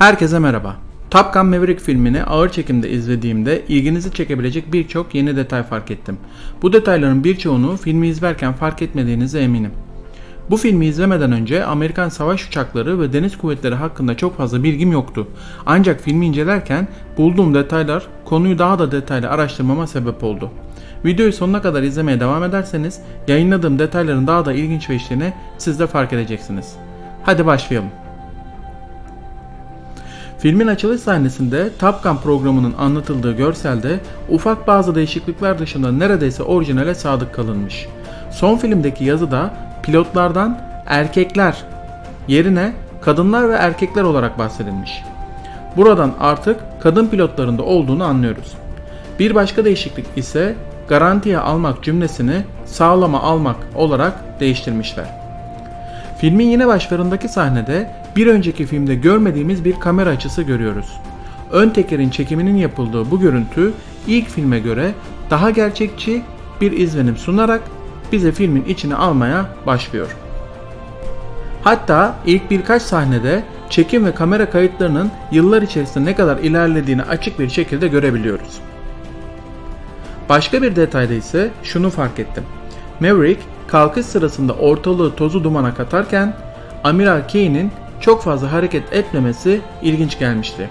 Herkese merhaba. Top Gun Maverick filmini ağır çekimde izlediğimde ilginizi çekebilecek birçok yeni detay fark ettim. Bu detayların birçoğunu filmi izlerken fark etmediğinize eminim. Bu filmi izlemeden önce Amerikan savaş uçakları ve deniz kuvvetleri hakkında çok fazla bilgim yoktu. Ancak filmi incelerken bulduğum detaylar konuyu daha da detaylı araştırmama sebep oldu. Videoyu sonuna kadar izlemeye devam ederseniz yayınladığım detayların daha da ilginç ve işlerini siz de fark edeceksiniz. Hadi başlayalım. Filmin açılış sahnesinde Top Gun programının anlatıldığı görselde ufak bazı değişiklikler dışında neredeyse orijinale sadık kalınmış. Son filmdeki yazıda pilotlardan erkekler yerine kadınlar ve erkekler olarak bahsedilmiş. Buradan artık kadın pilotların da olduğunu anlıyoruz. Bir başka değişiklik ise garantiye almak cümlesini sağlama almak olarak değiştirmişler. Filmin yine başlarındaki sahnede bir önceki filmde görmediğimiz bir kamera açısı görüyoruz. Ön tekerin çekiminin yapıldığı bu görüntü ilk filme göre daha gerçekçi bir izlenim sunarak bize filmin içine almaya başlıyor. Hatta ilk birkaç sahnede çekim ve kamera kayıtlarının yıllar içerisinde ne kadar ilerlediğini açık bir şekilde görebiliyoruz. Başka bir detayda ise şunu fark ettim. Maverick kalkış sırasında ortalığı tozu dumana katarken Amiral Kane'in çok fazla hareket etmemesi ilginç gelmişti.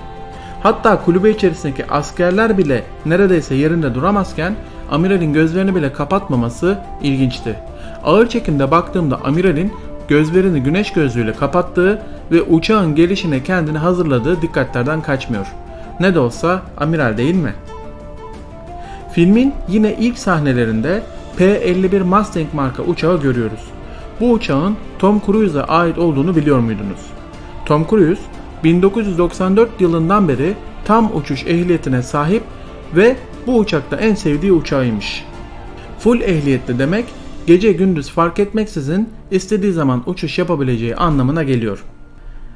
Hatta kulübe içerisindeki askerler bile neredeyse yerinde duramazken amiralin gözlerini bile kapatmaması ilginçti. Ağır çekimde baktığımda amiralin gözlerini güneş gözlüğüyle kapattığı ve uçağın gelişine kendini hazırladığı dikkatlerden kaçmıyor. Ne de olsa amiral değil mi? Filmin yine ilk sahnelerinde P-51 Mustang marka uçağı görüyoruz. Bu uçağın Tom Cruise'a ait olduğunu biliyor muydunuz? Tom Cruise 1994 yılından beri tam uçuş ehliyetine sahip ve bu uçakta en sevdiği uçağıymış. Full ehliyetli demek gece gündüz fark etmeksizin istediği zaman uçuş yapabileceği anlamına geliyor.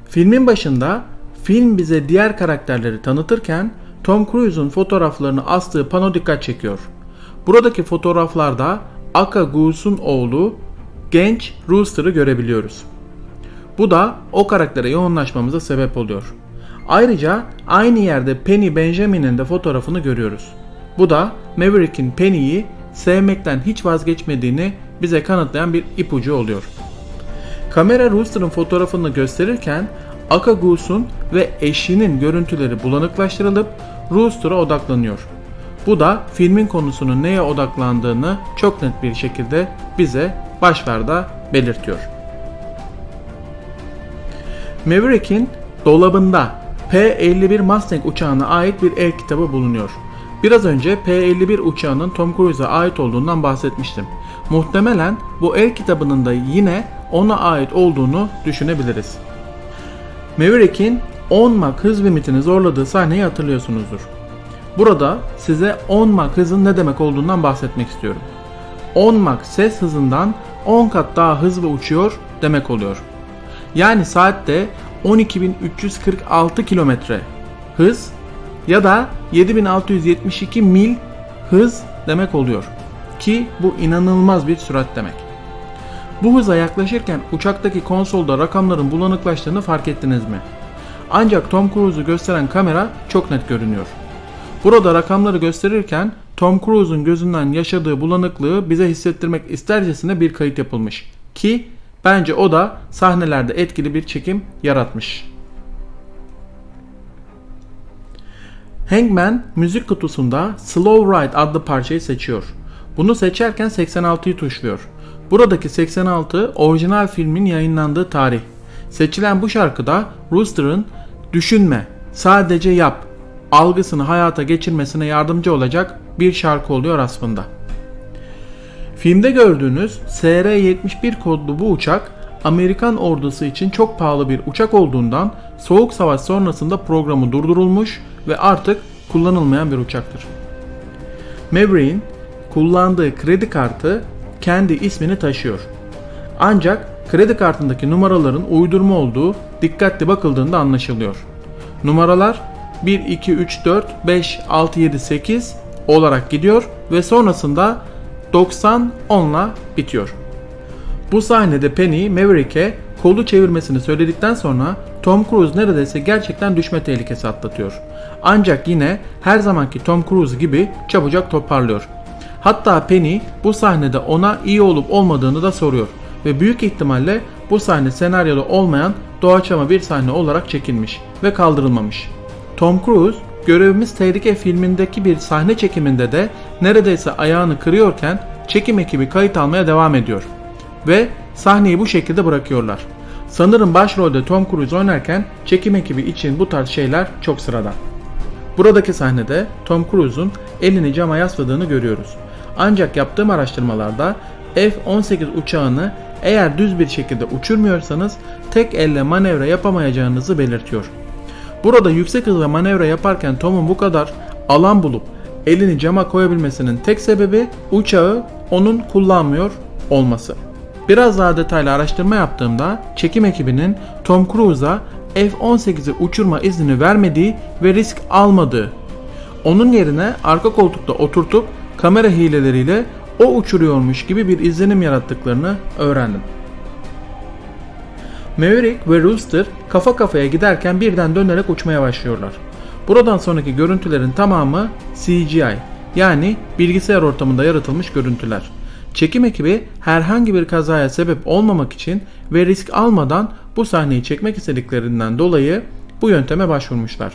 Filmin başında film bize diğer karakterleri tanıtırken Tom Cruise'un fotoğraflarını astığı pano dikkat çekiyor. Buradaki fotoğraflarda Aka Goose'un oğlu genç Rooster'ı görebiliyoruz. Bu da o karaktere yoğunlaşmamıza sebep oluyor. Ayrıca aynı yerde Penny Benjamin'in de fotoğrafını görüyoruz. Bu da Maverick'in Penny'yi sevmekten hiç vazgeçmediğini bize kanıtlayan bir ipucu oluyor. Kamera Rooster'ın fotoğrafını gösterirken Aka Goose'un ve eşinin görüntüleri bulanıklaştırılıp Rooster'a odaklanıyor. Bu da filmin konusunun neye odaklandığını çok net bir şekilde bize başlarda belirtiyor. Maverick'in dolabında P-51 Mustang uçağına ait bir el kitabı bulunuyor. Biraz önce P-51 uçağının Tom Cruise'a ait olduğundan bahsetmiştim. Muhtemelen bu el kitabının da yine ona ait olduğunu düşünebiliriz. Maverick'in 10 Mach hız limitini zorladığı sahneyi hatırlıyorsunuzdur. Burada size 10 Mach hızın ne demek olduğundan bahsetmek istiyorum. 10 Mach ses hızından 10 kat daha hızlı uçuyor demek oluyor. Yani saatte 12.346 kilometre hız ya da 7672 mil hız demek oluyor. Ki bu inanılmaz bir sürat demek. Bu hıza yaklaşırken uçaktaki konsolda rakamların bulanıklaştığını fark ettiniz mi? Ancak Tom Cruise'u gösteren kamera çok net görünüyor. Burada rakamları gösterirken Tom Cruise'un gözünden yaşadığı bulanıklığı bize hissettirmek istercesine bir kayıt yapılmış. Ki bence o da sahnelerde etkili bir çekim yaratmış. Hangman müzik kutusunda Slow Ride adlı parçayı seçiyor. Bunu seçerken 86'yı tuşluyor. Buradaki 86 orijinal filmin yayınlandığı tarih. Seçilen bu şarkıda Rooster'ın düşünme, sadece yap algısını hayata geçirmesine yardımcı olacak bir şarkı oluyor aslında. Filmde gördüğünüz SR-71 kodlu bu uçak Amerikan ordusu için çok pahalı bir uçak olduğundan Soğuk Savaş sonrasında programı durdurulmuş ve artık kullanılmayan bir uçaktır. Maverick'in kullandığı kredi kartı kendi ismini taşıyor. Ancak kredi kartındaki numaraların uydurma olduğu dikkatli bakıldığında anlaşılıyor. Numaralar 1, 2, 3, 4, 5, 6, 7, 8 olarak gidiyor ve sonrasında 90 10'la bitiyor. Bu sahnede Penny Maverick'e kolu çevirmesini söyledikten sonra Tom Cruise neredeyse gerçekten düşme tehlikesi atlatıyor. Ancak yine her zamanki Tom Cruise gibi çabucak toparlıyor. Hatta Penny bu sahnede ona iyi olup olmadığını da soruyor ve büyük ihtimalle bu sahne senaryoda olmayan doğaçlama bir sahne olarak çekilmiş ve kaldırılmamış. Tom Cruise Görevimiz Tehlike filmindeki bir sahne çekiminde de neredeyse ayağını kırıyorken çekim ekibi kayıt almaya devam ediyor ve sahneyi bu şekilde bırakıyorlar. Sanırım başrolde Tom Cruise oynarken çekim ekibi için bu tarz şeyler çok sıradan. Buradaki sahnede Tom Cruise'un elini cama yasladığını görüyoruz. Ancak yaptığım araştırmalarda F-18 uçağını eğer düz bir şekilde uçurmuyorsanız tek elle manevra yapamayacağınızı belirtiyor. Burada yüksek hızla manevra yaparken Tom'un bu kadar alan bulup elini cama koyabilmesinin tek sebebi uçağı onun kullanmıyor olması. Biraz daha detaylı araştırma yaptığımda çekim ekibinin Tom Cruise'a F-18'i uçurma iznini vermediği ve risk almadığı. Onun yerine arka koltukta oturtup kamera hileleriyle o uçuruyormuş gibi bir izlenim yarattıklarını öğrendim. Maverick ve Rooster kafa kafaya giderken birden dönerek uçmaya başlıyorlar. Buradan sonraki görüntülerin tamamı CGI yani bilgisayar ortamında yaratılmış görüntüler. Çekim ekibi herhangi bir kazaya sebep olmamak için ve risk almadan bu sahneyi çekmek istediklerinden dolayı bu yönteme başvurmuşlar.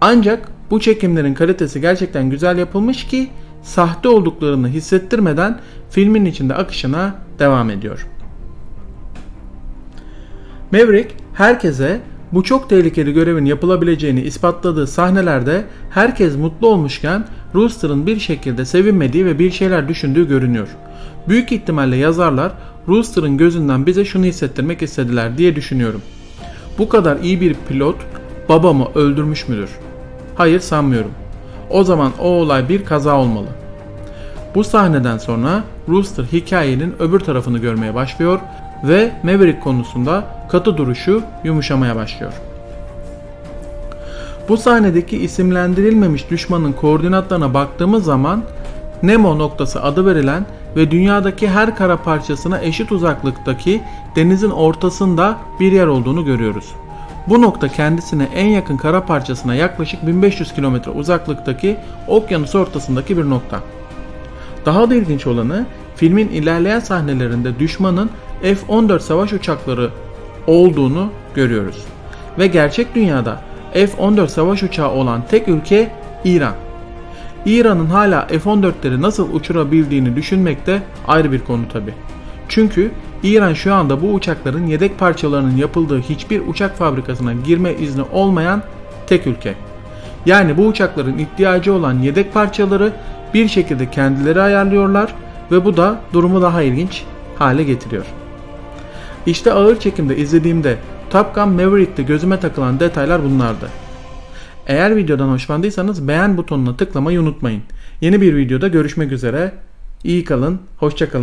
Ancak bu çekimlerin kalitesi gerçekten güzel yapılmış ki sahte olduklarını hissettirmeden filmin içinde akışına devam ediyor. Maverick herkese bu çok tehlikeli görevin yapılabileceğini ispatladığı sahnelerde herkes mutlu olmuşken Rooster'ın bir şekilde sevinmediği ve bir şeyler düşündüğü görünüyor. Büyük ihtimalle yazarlar Rooster'ın gözünden bize şunu hissettirmek istediler diye düşünüyorum. Bu kadar iyi bir pilot babamı öldürmüş müdür? Hayır sanmıyorum. O zaman o olay bir kaza olmalı. Bu sahneden sonra Rooster hikayenin öbür tarafını görmeye başlıyor ve Maverick konusunda katı duruşu yumuşamaya başlıyor. Bu sahnedeki isimlendirilmemiş düşmanın koordinatlarına baktığımız zaman Nemo noktası adı verilen ve dünyadaki her kara parçasına eşit uzaklıktaki denizin ortasında bir yer olduğunu görüyoruz. Bu nokta kendisine en yakın kara parçasına yaklaşık 1500 km uzaklıktaki okyanus ortasındaki bir nokta. Daha da ilginç olanı filmin ilerleyen sahnelerinde düşmanın F-14 savaş uçakları olduğunu görüyoruz. Ve gerçek dünyada F-14 savaş uçağı olan tek ülke İran. İran'ın hala F-14'leri nasıl uçurabildiğini düşünmek de ayrı bir konu tabi. Çünkü İran şu anda bu uçakların yedek parçalarının yapıldığı hiçbir uçak fabrikasına girme izni olmayan tek ülke. Yani bu uçakların ihtiyacı olan yedek parçaları bir şekilde kendileri ayarlıyorlar ve bu da durumu daha ilginç hale getiriyor. İşte ağır çekimde izlediğimde Top Gun Maverick'te gözüme takılan detaylar bunlardı. Eğer videodan hoşlandıysanız beğen butonuna tıklamayı unutmayın. Yeni bir videoda görüşmek üzere. İyi kalın, hoşça kalın.